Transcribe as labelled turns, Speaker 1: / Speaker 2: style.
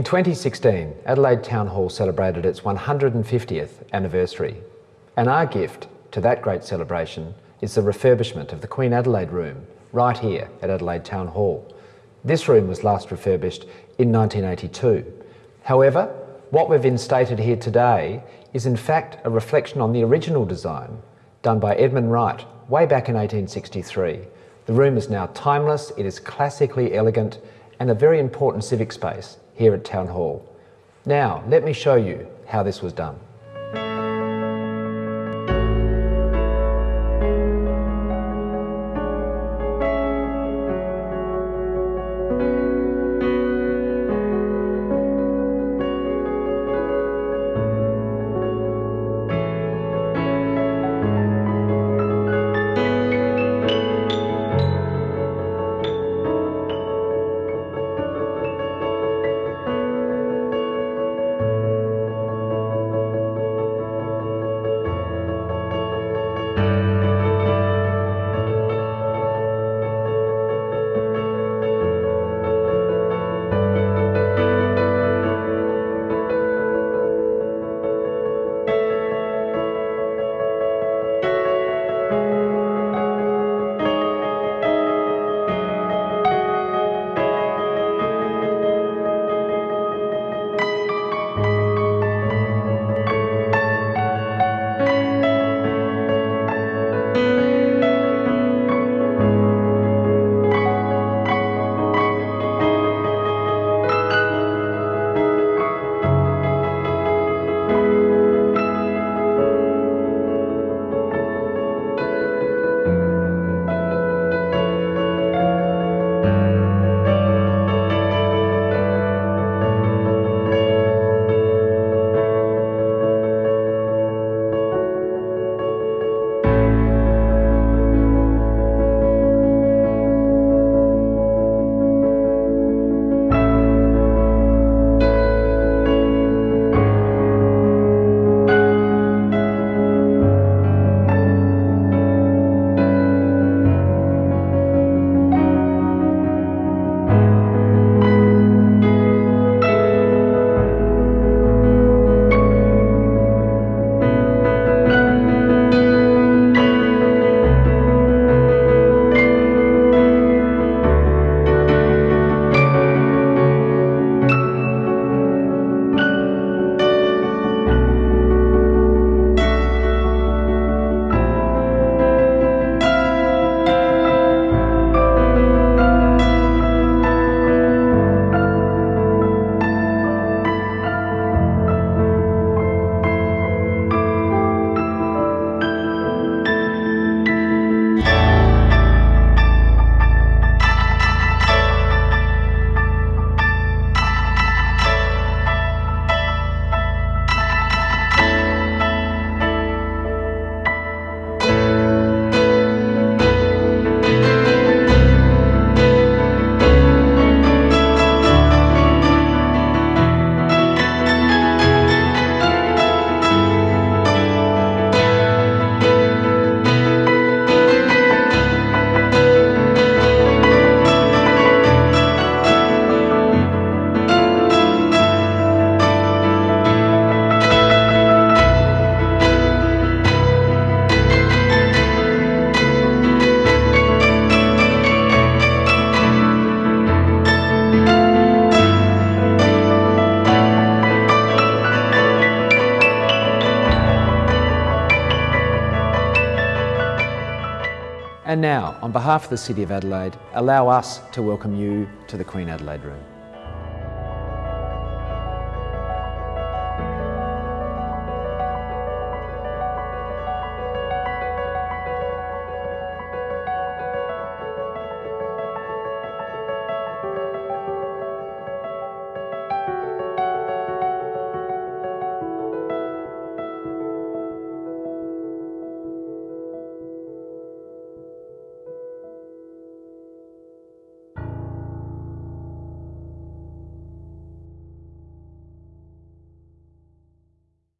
Speaker 1: In 2016, Adelaide Town Hall celebrated its 150th anniversary, and our gift to that great celebration is the refurbishment of the Queen Adelaide Room, right here at Adelaide Town Hall. This room was last refurbished in 1982. However, what we've instated here today is in fact a reflection on the original design done by Edmund Wright way back in 1863. The room is now timeless, it is classically elegant and a very important civic space here at Town Hall. Now, let me show you how this was done. And now, on behalf of the City of Adelaide, allow us to welcome you to the Queen Adelaide Room.